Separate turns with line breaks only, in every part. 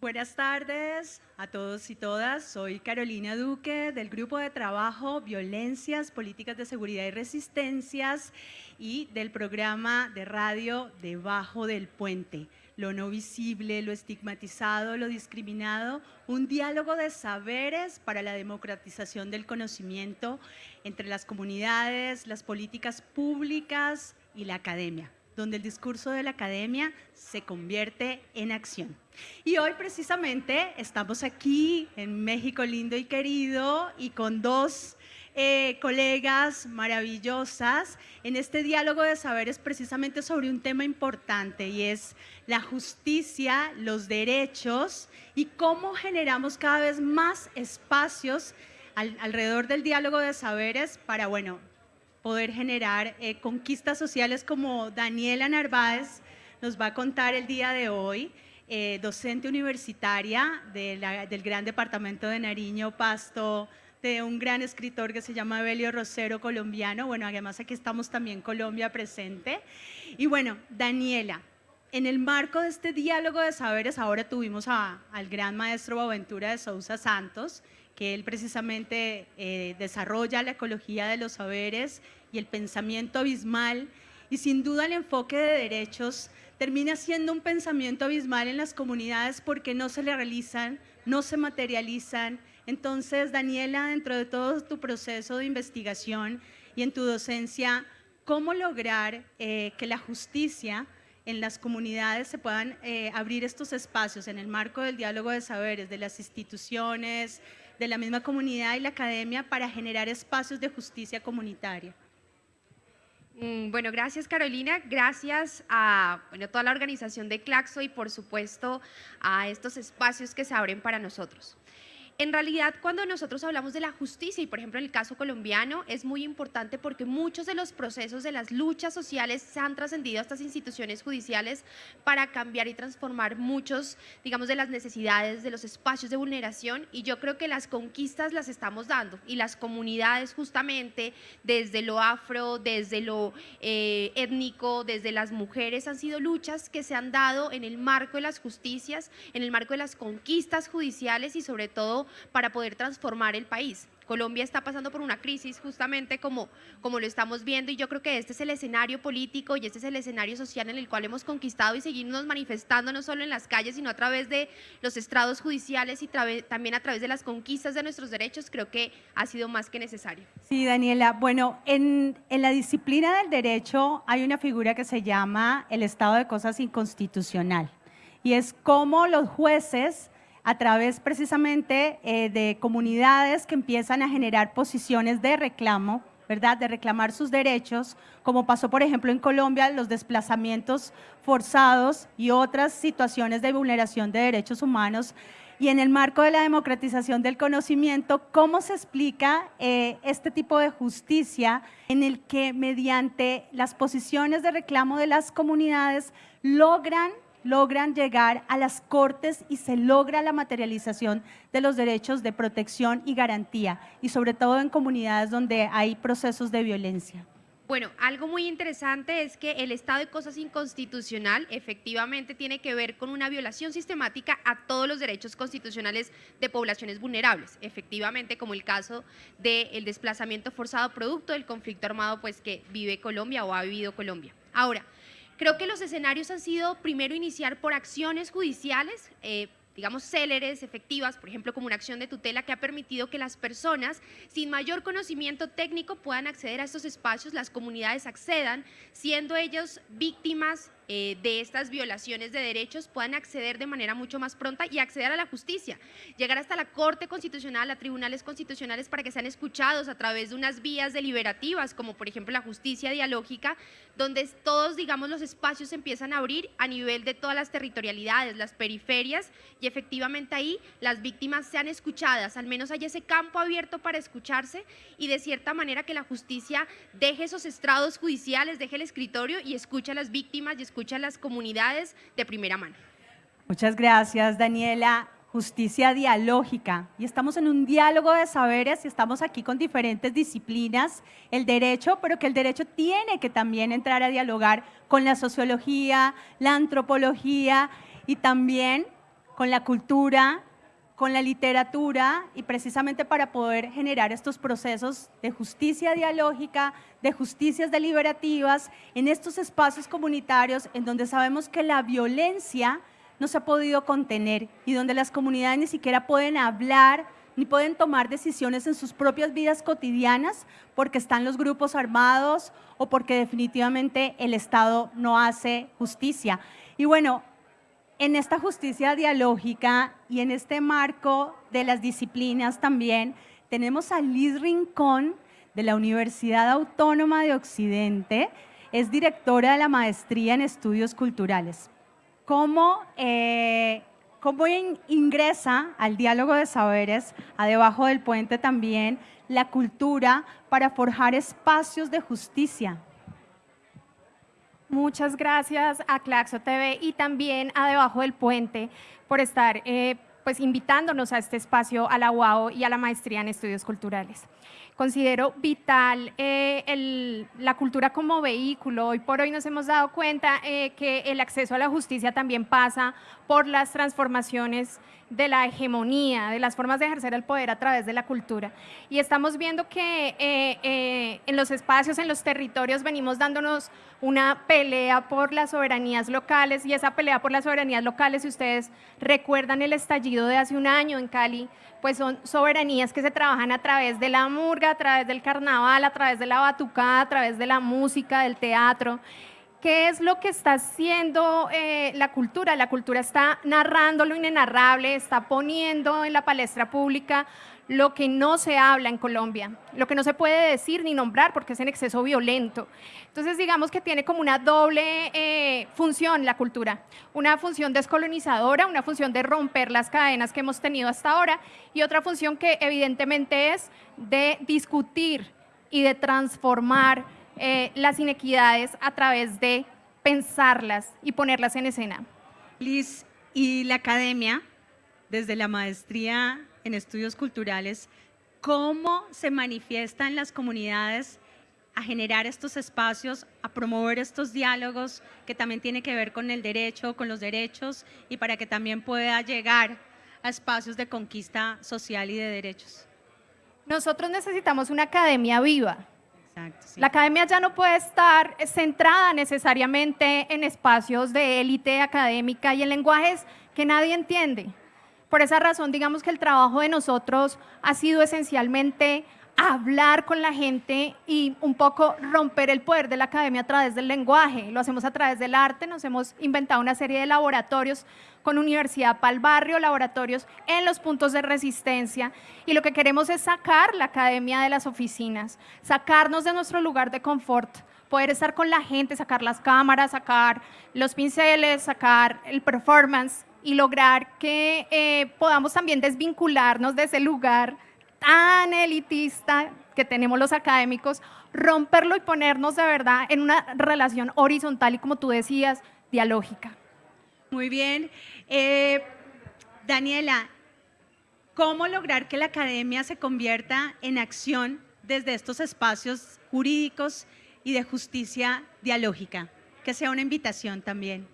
Buenas tardes a todos y todas. Soy Carolina Duque del Grupo de Trabajo Violencias, Políticas de Seguridad y Resistencias y del programa de radio Debajo del Puente. Lo no visible, lo estigmatizado, lo discriminado, un diálogo de saberes para la democratización del conocimiento entre las comunidades, las políticas públicas y la academia donde el discurso de la academia se convierte en acción. Y hoy precisamente estamos aquí en México lindo y querido y con dos eh, colegas maravillosas en este diálogo de saberes precisamente sobre un tema importante y es la justicia, los derechos y cómo generamos cada vez más espacios alrededor del diálogo de saberes para, bueno, poder generar eh, conquistas sociales como Daniela Narváez nos va a contar el día de hoy, eh, docente universitaria del Gran Departamento de Nariño, Pasto, de un gran escritor que se llama Belio Rosero, colombiano. Bueno, además aquí estamos también Colombia presente. Y bueno, Daniela, en el marco de este diálogo de saberes, ahora tuvimos al gran maestro Boaventura de Sousa Santos, que él precisamente eh, desarrolla la ecología de los saberes y el pensamiento abismal, y sin duda el enfoque de derechos termina siendo un pensamiento abismal en las comunidades porque no se le realizan, no se materializan. Entonces, Daniela, dentro de todo tu proceso de investigación y en tu docencia, ¿cómo lograr eh, que la justicia en las comunidades se puedan eh, abrir estos espacios en el marco del diálogo de saberes, de las instituciones, de la misma comunidad y la academia para generar espacios de justicia comunitaria.
Mm, bueno, gracias Carolina, gracias a bueno, toda la organización de Claxo y por supuesto a estos espacios que se abren para nosotros. En realidad, cuando nosotros hablamos de la justicia, y por ejemplo en el caso colombiano, es muy importante porque muchos de los procesos de las luchas sociales se han trascendido a estas instituciones judiciales para cambiar y transformar muchos, digamos, de las necesidades, de los espacios de vulneración, y yo creo que las conquistas las estamos dando, y las comunidades justamente, desde lo afro, desde lo eh, étnico, desde las mujeres, han sido luchas que se han dado en el marco de las justicias, en el marco de las conquistas judiciales y sobre todo para poder transformar el país. Colombia está pasando por una crisis justamente como, como lo estamos viendo y yo creo que este es el escenario político y este es el escenario social en el cual hemos conquistado y seguimos manifestando no solo en las calles, sino a través de los estrados judiciales y también a través de las conquistas de nuestros derechos, creo que ha sido más que necesario.
Sí, Daniela. Bueno, en, en la disciplina del derecho hay una figura que se llama el estado de cosas inconstitucional y es como los jueces a través precisamente eh, de comunidades que empiezan a generar posiciones de reclamo, ¿verdad? De reclamar sus derechos, como pasó por ejemplo en Colombia, los desplazamientos forzados y otras situaciones de vulneración de derechos humanos. Y en el marco de la democratización del conocimiento, ¿cómo se explica eh, este tipo de justicia en el que mediante las posiciones de reclamo de las comunidades logran logran llegar a las cortes y se logra la materialización de los derechos de protección y garantía, y sobre todo en comunidades donde hay procesos de violencia.
Bueno, algo muy interesante es que el estado de cosas inconstitucional efectivamente tiene que ver con una violación sistemática a todos los derechos constitucionales de poblaciones vulnerables, efectivamente como el caso del desplazamiento forzado producto del conflicto armado pues que vive Colombia o ha vivido Colombia. Ahora, Creo que los escenarios han sido primero iniciar por acciones judiciales, eh, digamos, céleres, efectivas, por ejemplo, como una acción de tutela que ha permitido que las personas sin mayor conocimiento técnico puedan acceder a estos espacios, las comunidades accedan, siendo ellos víctimas eh, de estas violaciones de derechos puedan acceder de manera mucho más pronta y acceder a la justicia, llegar hasta la Corte Constitucional, a tribunales constitucionales para que sean escuchados a través de unas vías deliberativas, como por ejemplo la justicia dialógica, donde todos, digamos, los espacios empiezan a abrir a nivel de todas las territorialidades, las periferias, y efectivamente ahí las víctimas sean escuchadas, al menos hay ese campo abierto para escucharse y de cierta manera que la justicia deje esos estrados judiciales, deje el escritorio y escuche a las víctimas y escuche escucha las comunidades de primera mano.
Muchas gracias, Daniela. Justicia dialógica. Y estamos en un diálogo de saberes y estamos aquí con diferentes disciplinas, el derecho, pero que el derecho tiene que también entrar a dialogar con la sociología, la antropología y también con la cultura, con la literatura y precisamente para poder generar estos procesos de justicia dialógica, de justicias deliberativas en estos espacios comunitarios en donde sabemos que la violencia no se ha podido contener y donde las comunidades ni siquiera pueden hablar ni pueden tomar decisiones en sus propias vidas cotidianas porque están los grupos armados o porque definitivamente el Estado no hace justicia. Y bueno, en esta justicia dialógica y en este marco de las disciplinas también, tenemos a Liz Rincón de la Universidad Autónoma de Occidente, es directora de la Maestría en Estudios Culturales. ¿Cómo, eh, cómo ingresa al diálogo de saberes, a debajo del puente también, la cultura para forjar espacios de justicia?
Muchas gracias a Claxo TV y también a Debajo del Puente por estar eh, pues invitándonos a este espacio, a la UAO y a la Maestría en Estudios Culturales. Considero vital eh, la cultura como vehículo. Hoy por hoy nos hemos dado cuenta eh, que el acceso a la justicia también pasa por las transformaciones de la hegemonía, de las formas de ejercer el poder a través de la cultura. Y estamos viendo que eh, en los espacios, en los territorios, venimos dándonos una pelea por las soberanías locales y esa pelea por las soberanías locales, si ustedes recuerdan el estallido de hace un año en Cali, pues son soberanías que se trabajan a través de la murga, a través del carnaval, a través de la batucada, a través de la música, del teatro. ¿Qué es lo que está haciendo eh, la cultura? La cultura está narrando lo inenarrable, está poniendo en la palestra pública lo que no se habla en Colombia, lo que no se puede decir ni nombrar porque es en exceso violento. Entonces, digamos que tiene como una doble eh, función la cultura, una función descolonizadora, una función de romper las cadenas que hemos tenido hasta ahora y otra función que evidentemente es de discutir y de transformar eh, las inequidades a través de pensarlas y ponerlas en escena.
Liz, y la academia, desde la maestría en estudios culturales, cómo se manifiesta en las comunidades a generar estos espacios, a promover estos diálogos que también tiene que ver con el derecho, con los derechos y para que también pueda llegar a espacios de conquista social y de derechos.
Nosotros necesitamos una academia viva. La academia ya no puede estar centrada necesariamente en espacios de élite académica y en lenguajes que nadie entiende. Por esa razón, digamos que el trabajo de nosotros ha sido esencialmente hablar con la gente y un poco romper el poder de la academia a través del lenguaje. Lo hacemos a través del arte, nos hemos inventado una serie de laboratorios con Universidad para el Barrio, laboratorios en los puntos de resistencia y lo que queremos es sacar la academia de las oficinas, sacarnos de nuestro lugar de confort, poder estar con la gente, sacar las cámaras, sacar los pinceles, sacar el performance y lograr que eh, podamos también desvincularnos de ese lugar tan elitista que tenemos los académicos, romperlo y ponernos de verdad en una relación horizontal y como tú decías, dialógica.
Muy bien. Eh, Daniela, ¿cómo lograr que la academia se convierta en acción desde estos espacios jurídicos y de justicia dialógica? Que sea una invitación también.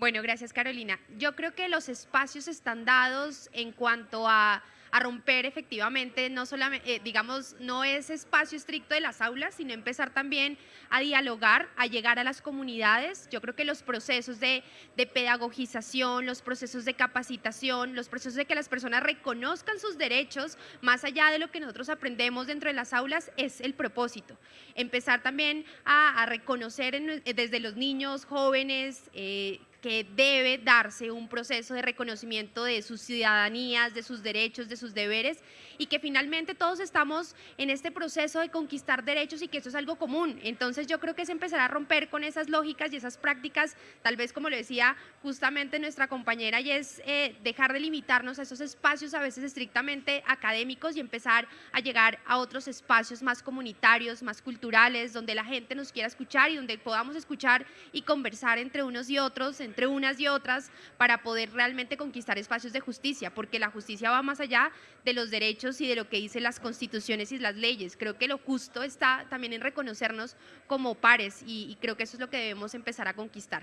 Bueno, gracias Carolina. Yo creo que los espacios están dados en cuanto a, romper efectivamente, no solamente, eh, digamos, no es espacio estricto de las aulas, sino empezar también a dialogar, a llegar a las comunidades. Yo creo que los procesos de, pedagogización, los procesos de capacitación, los procesos de que las personas reconozcan sus derechos, más allá de lo que nosotros aprendemos dentro de las aulas, es el propósito. Empezar también a, reconocer desde los niños, jóvenes, eh, que debe darse un proceso de reconocimiento de sus ciudadanías, de sus derechos, de sus deberes y que finalmente todos estamos en este proceso de conquistar derechos y que eso es algo común. Entonces yo creo que es empezar a romper con esas lógicas y esas prácticas, tal vez como lo decía justamente nuestra compañera, y es eh, dejar de limitarnos a esos espacios a veces estrictamente académicos y empezar a llegar a otros espacios más comunitarios, más culturales, donde la gente nos quiera escuchar y donde podamos escuchar y conversar entre unos y otros, entre unas y otras, para poder realmente conquistar espacios de justicia, porque la justicia va más allá de los derechos y de lo que dicen las constituciones y las leyes. Creo que lo justo está también en reconocernos como pares y, creo que eso es lo que debemos empezar a conquistar.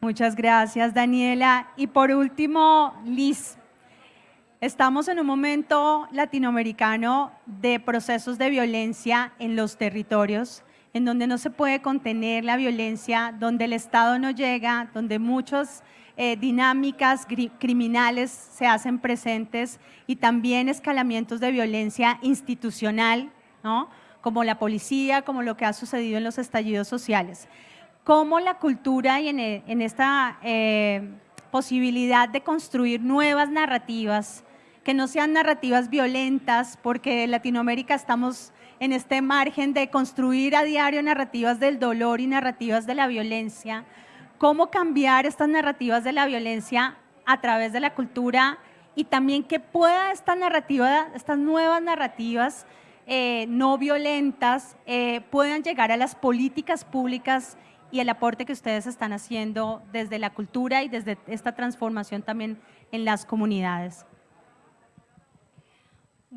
Muchas gracias, Daniela. Y por último, Liz. Estamos en un momento latinoamericano de procesos de violencia en los territorios, en donde no se puede contener la violencia, donde el Estado no llega, donde muchas eh, dinámicas criminales se hacen presentes y también escalamientos de violencia institucional, ¿no? como la policía, como lo que ha sucedido en los estallidos sociales. Cómo la cultura y en, e, esta eh, posibilidad de construir nuevas narrativas, que no sean narrativas violentas, porque en Latinoamérica estamos en este margen de construir a diario narrativas del dolor y narrativas de la violencia, cómo cambiar estas narrativas de la violencia a través de la cultura y también que pueda esta narrativa, estas nuevas narrativas eh, no violentas eh, puedan llegar a las políticas públicas y el aporte que ustedes están haciendo desde la cultura y desde esta transformación también en las comunidades.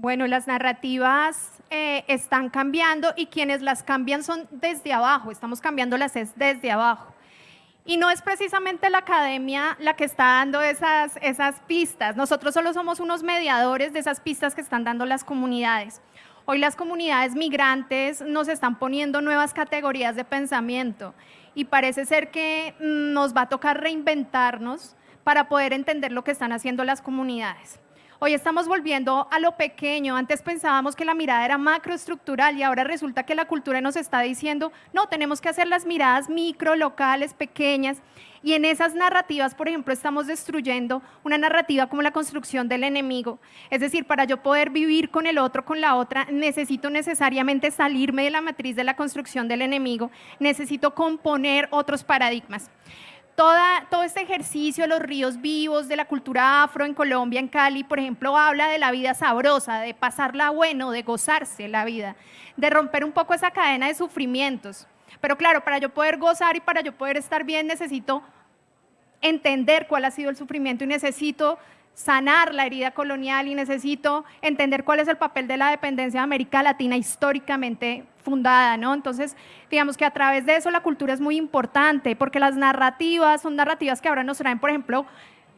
Bueno, las narrativas eh, están cambiando y quienes las cambian son desde abajo, estamos cambiándolas es desde abajo. Y no es precisamente la academia la que está dando esas, esas pistas, nosotros solo somos unos mediadores de esas pistas que están dando las comunidades. Hoy las comunidades migrantes nos están poniendo nuevas categorías de pensamiento y parece ser que mm, nos va a tocar reinventarnos para poder entender lo que están haciendo las comunidades. Hoy estamos volviendo a lo pequeño. Antes pensábamos que la mirada era macroestructural y ahora resulta que la cultura nos está diciendo, no, tenemos que hacer las miradas micro, locales, pequeñas. Y en esas narrativas, por ejemplo, estamos destruyendo una narrativa como la construcción del enemigo. Es decir, para yo poder vivir con el otro, con la otra, necesito necesariamente salirme de la matriz de la construcción del enemigo, necesito componer otros paradigmas todo este ejercicio los ríos vivos, de la cultura afro en Colombia, en Cali, por ejemplo, habla de la vida sabrosa, de pasarla bueno, de gozarse la vida, de romper un poco esa cadena de sufrimientos. Pero claro, para yo poder gozar y para yo poder estar bien, necesito entender cuál ha sido el sufrimiento y necesito sanar la herida colonial y necesito entender cuál es el papel de la dependencia de América Latina históricamente fundada, ¿no? Entonces, digamos que a través de eso la cultura es muy importante, porque las narrativas son narrativas que ahora nos traen, por ejemplo,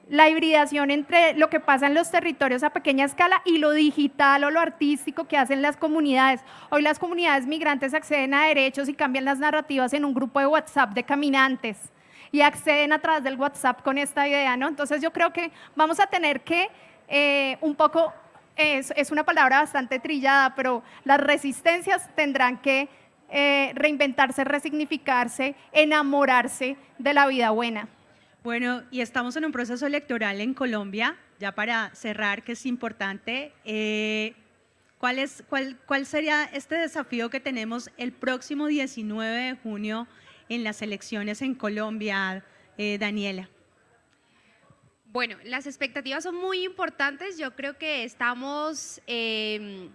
la hibridación entre lo que pasa en los territorios a pequeña escala y lo digital o lo artístico que hacen las comunidades. Hoy las comunidades migrantes acceden a derechos y cambian las narrativas en un grupo de WhatsApp de caminantes y acceden a través del WhatsApp con esta idea, ¿no? Entonces yo creo que vamos a tener que eh, un poco, es, una palabra bastante trillada, pero las resistencias tendrán que eh, reinventarse, resignificarse, enamorarse de la vida buena.
Bueno, y estamos en un proceso electoral en Colombia, ya para cerrar, que es importante. Eh, ¿cuál, es, cuál, ¿Cuál sería este desafío que tenemos el próximo 19 de junio en las elecciones en Colombia, eh, Daniela?
Bueno, las expectativas son muy importantes. Yo creo que estamos em,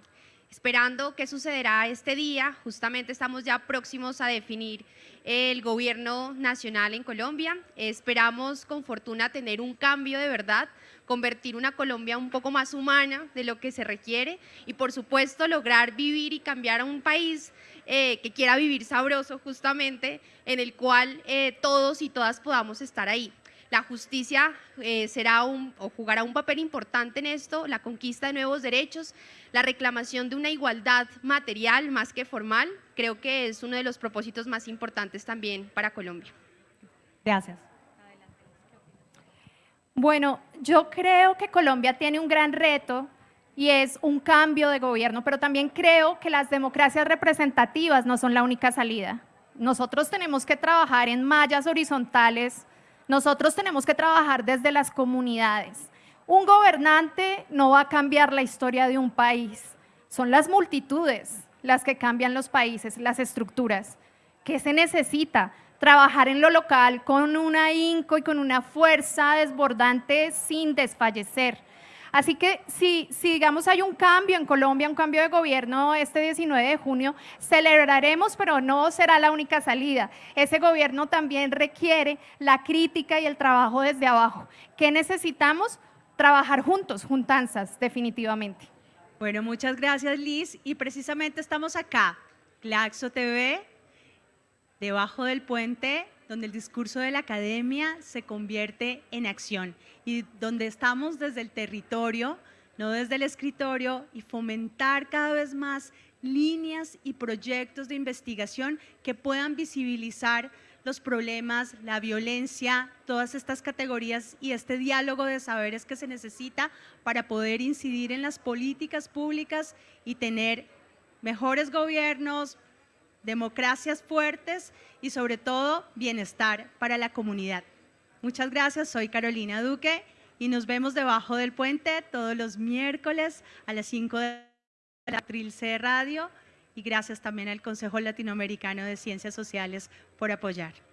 esperando qué sucederá este día. Justamente estamos ya próximos a definir el gobierno nacional en Colombia. Esperamos con fortuna tener un cambio de verdad, convertir una Colombia un poco más humana de lo que se requiere y por supuesto lograr vivir y cambiar a un país eh, que quiera vivir sabroso justamente, en el cual eh, todos y todas podamos estar ahí. La justicia eh, será un, o jugará un papel importante en esto, la conquista de nuevos derechos, la reclamación de una igualdad material más que formal, creo que es uno de los propósitos más importantes también para Colombia.
Gracias.
Bueno, yo creo que Colombia tiene un gran reto y es un cambio de gobierno, pero también creo que las democracias representativas no son la única salida. Nosotros tenemos que trabajar en mallas horizontales, nosotros tenemos que trabajar desde las comunidades. Un gobernante no va a cambiar la historia de un país, son las multitudes las que cambian los países, las estructuras. ¿Qué se necesita? Trabajar en lo local con un ahínco y con una fuerza desbordante sin desfallecer Así que si, digamos hay un cambio en Colombia, un cambio de gobierno este 19 de junio, celebraremos, pero no será la única salida. Ese gobierno también requiere la crítica y el trabajo desde abajo. ¿Qué necesitamos? Trabajar juntos, juntanzas, definitivamente.
Bueno, muchas gracias Liz. Y precisamente estamos acá, Claxo TV, debajo del puente, donde el discurso de la academia se convierte en acción y donde estamos desde el territorio, no desde el escritorio, y fomentar cada vez más líneas y proyectos de investigación que puedan visibilizar los problemas, la violencia, todas estas categorías y este diálogo de saberes que se necesita para poder incidir en las políticas públicas y tener mejores gobiernos, democracias fuertes y sobre todo bienestar para la comunidad. Muchas gracias, soy Carolina Duque y nos vemos debajo del puente todos los miércoles a las 5 de la Trilce Radio y gracias también al Consejo Latinoamericano de Ciencias Sociales por apoyar.